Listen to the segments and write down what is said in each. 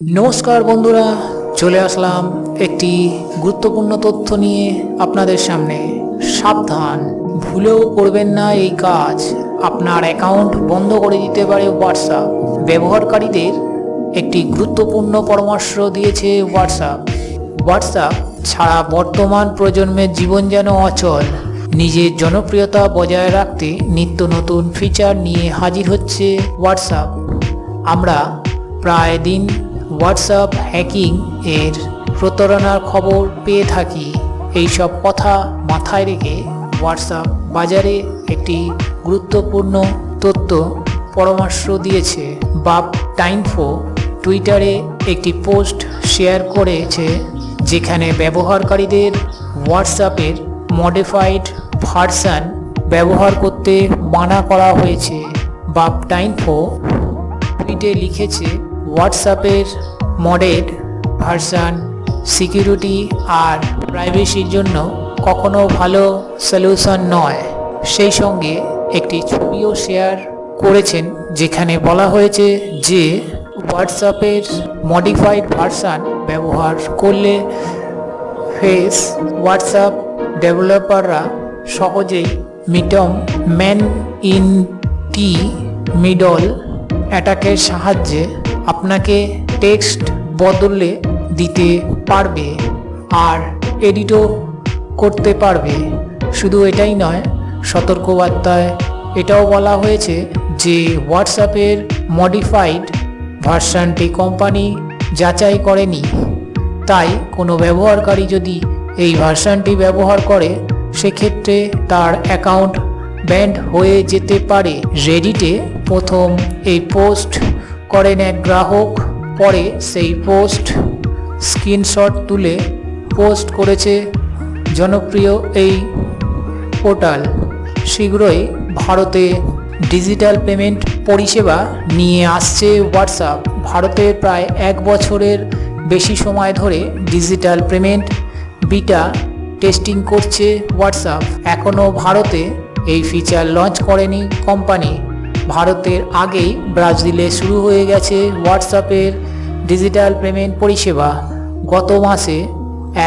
নমস্কার বন্ধুরা, চলে আসলাম একটি গুরুত্বপূর্ণ তথ্য নিয়ে আপনাদের সামনে। সাবধান, ভুলেও করবেন না এই কাজ। আপনার অ্যাকাউন্ট বন্ধ করে দিতে পারে হোয়াটসঅ্যাপ ব্যবহারকারীদের একটি গুরুত্বপূর্ণ পরামর্শ দিয়েছে হোয়াটসঅ্যাপ হোয়াটসঅ্যাপ ছাড়া বর্তমান প্রজন্মের জীবন যেন অচল। নিজের জনপ্রিয়তা বজায় রাখতে নিত্য নতুন ফিচার নিয়ে হাজির হচ্ছে হোয়াটসঅ্যাপ আমরা প্রায় দিন হোয়াটসঅ্যাপ হ্যাকিং এর প্রতারণার খবর পেয়ে থাকি। এই সব কথা মাথায় রেখে হোয়াটসঅ্যাপ বাজারে একটি গুরুত্বপূর্ণ তথ্য পরামর্শ দিয়েছে। বাপ টাইমফো টুইটারে একটি পোস্ট শেয়ার করেছে, যেখানে ব্যবহারকারীদের হোয়াটসঅ্যাপের মডিফাইড ভার্সান ব্যবহার করতে মানা করা হয়েছে। বাপ টাইমফো টুইটে লিখেছে হোয়াটসঅ্যাপের মডেড ভার্সান সিকিউরিটি আর প্রাইভেসির জন্য কখনো ভালো সলিউশন নয়। সেই সঙ্গে একটি ছবিও শেয়ার করেছেন, যেখানে বলা হয়েছে যে হোয়াটসঅ্যাপের মডিফাইড ভার্সান ব্যবহার করলে ফেস হোয়াটসঅ্যাপ ডেভেলপাররা সহজেই মিটম ম্যান ইন টি মিডল অ্যাটাকের সাহায্যে আপনাকে টেক্সট বদলে দিতে পারবে আর এডিটও করতে পারবে। শুধু এটাই নয়, সতর্কবার্তায় এটাও বলা হয়েছে যে হোয়াটসঅ্যাপের মডিফাইড ভার্সানটি কোম্পানি যাচাই করেনি। তাই কোনো ব্যবহারকারী যদি এই ভার্সানটি ব্যবহার করে, সেক্ষেত্রে তার অ্যাকাউন্ট ব্যান্ড হয়ে যেতে পারে। রেডিটে প্রথম এই পোস্ট করেন এক গ্রাহক, পরে সেই পোস্ট, স্ক্রিনশট তুলে পোস্ট করেছে। জনপ্রিয় এই পোর্টাল, শীঘ্রই ভারতে ডিজিটাল পেমেন্ট পরিষেবা নিয়ে আসছে হোয়াটসঅ্যাপ। ভারতে প্রায় এক বছরের বেশি সময় ধরে ডিজিটাল পেমেন্ট বিটা টেস্টিং করছে হোয়াটসঅ্যাপ। এখনও ভারতে এই ফিচার লঞ্চ করেনি কোম্পানি। ভারতের আগেই ব্রাজিলে শুরু হয়ে গেছে হোয়াটসঅ্যাপের ডিজিটাল পেমেন্ট পরিষেবা। গত মাসে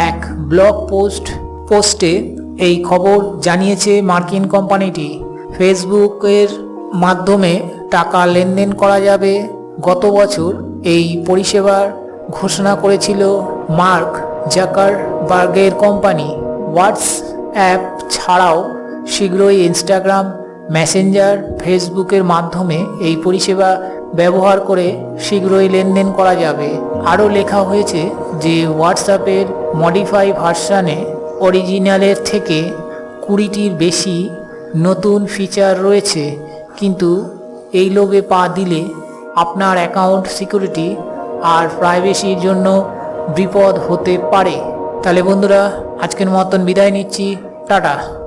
এক ব্লগ পোস্ট, পোস্টে এই খবর জানিয়েছে মার্কিন কোম্পানিটি। ফেসবুকের মাধ্যমে টাকা লেনদেন করা যাবে। গত বছর এই পরিষেবার ঘোষণা করেছিল মার্ক জাকার বার্গের কোম্পানি হোয়াটসঅ্যাপ ছাড়াও শীঘ্রই ইনস্টাগ্রাম মেসেঞ্জার ফেসবুকের মাধ্যমে এই পরিষেবা ব্যবহার করে শীঘ্রই লেনদেন করা যাবে। আরও লেখা হয়েছে যে হোয়াটসঅ্যাপের মডিফাই ভার্সানে অরিজিনালের থেকে কুড়িটির বেশি নতুন ফিচার রয়েছে। কিন্তু এই লোভে পা দিলে আপনার অ্যাকাউন্ট সিকিউরিটি আর প্রাইভেসির জন্য বিপদ হতে পারে। তাহলে বন্ধুরা, আজকের মতন বিদায় নিচ্ছি। টাটা।